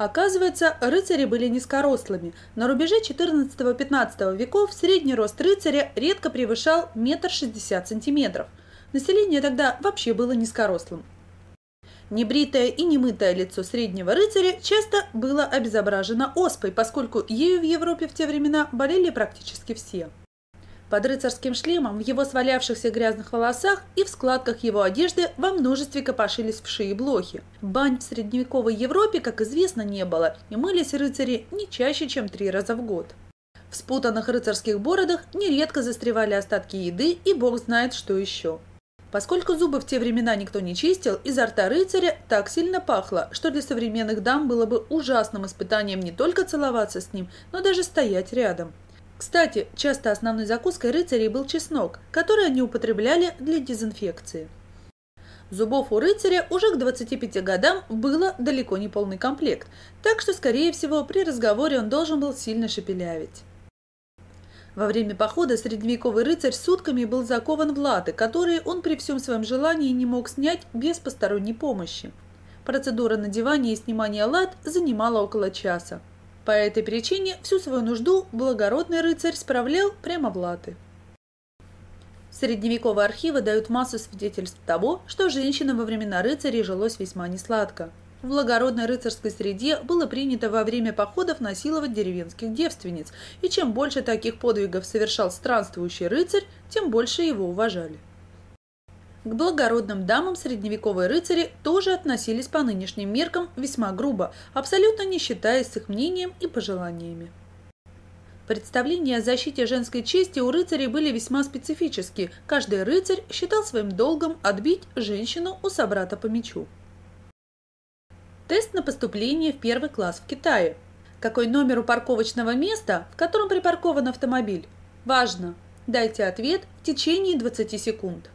Оказывается, рыцари были низкорослыми. На рубеже 14-15 веков средний рост рыцаря редко превышал метр шестьдесят сантиметров. Население тогда вообще было низкорослым. Небритое и немытое лицо среднего рыцаря часто было обезображено оспой, поскольку ею в Европе в те времена болели практически все. Под рыцарским шлемом в его свалявшихся грязных волосах и в складках его одежды во множестве копошились вши и блохи. Бань в средневековой Европе, как известно, не было, и мылись рыцари не чаще, чем три раза в год. В спутанных рыцарских бородах нередко застревали остатки еды и бог знает что еще. Поскольку зубы в те времена никто не чистил, изо рта рыцаря так сильно пахло, что для современных дам было бы ужасным испытанием не только целоваться с ним, но даже стоять рядом. Кстати, часто основной закуской рыцарей был чеснок, который они употребляли для дезинфекции. Зубов у рыцаря уже к 25 годам было далеко не полный комплект, так что, скорее всего, при разговоре он должен был сильно шепелявить. Во время похода средневековый рыцарь сутками был закован в латы, которые он при всем своем желании не мог снять без посторонней помощи. Процедура надевания и снимания лат занимала около часа. По этой причине всю свою нужду благородный рыцарь справлял прямо в латы. Средневековые архивы дают массу свидетельств того, что женщинам во времена рыцарей жилось весьма несладко. В благородной рыцарской среде было принято во время походов насиловать деревенских девственниц, и чем больше таких подвигов совершал странствующий рыцарь, тем больше его уважали. К благородным дамам средневековые рыцари тоже относились по нынешним меркам весьма грубо, абсолютно не считаясь с их мнением и пожеланиями. Представления о защите женской чести у рыцарей были весьма специфические. Каждый рыцарь считал своим долгом отбить женщину у собрата по мечу. Тест на поступление в первый класс в Китае. Какой номер у парковочного места, в котором припаркован автомобиль? Важно! Дайте ответ в течение 20 секунд.